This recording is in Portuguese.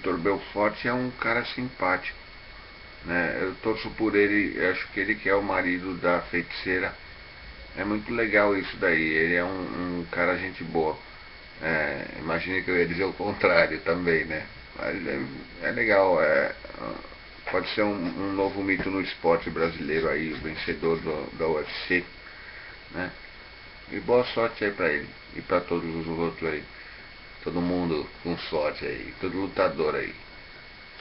Vitor Belfort é um cara simpático. Né? Eu torço por ele, acho que ele que é o marido da feiticeira. É muito legal isso daí, ele é um, um cara gente boa. É, que eu ia dizer o contrário também, né? Mas é, é legal, é, pode ser um, um, novo mito no esporte brasileiro aí, o vencedor do, da UFC, né? E boa sorte aí pra ele e pra todos os outros aí. Todo mundo com sorte aí, todo lutador aí.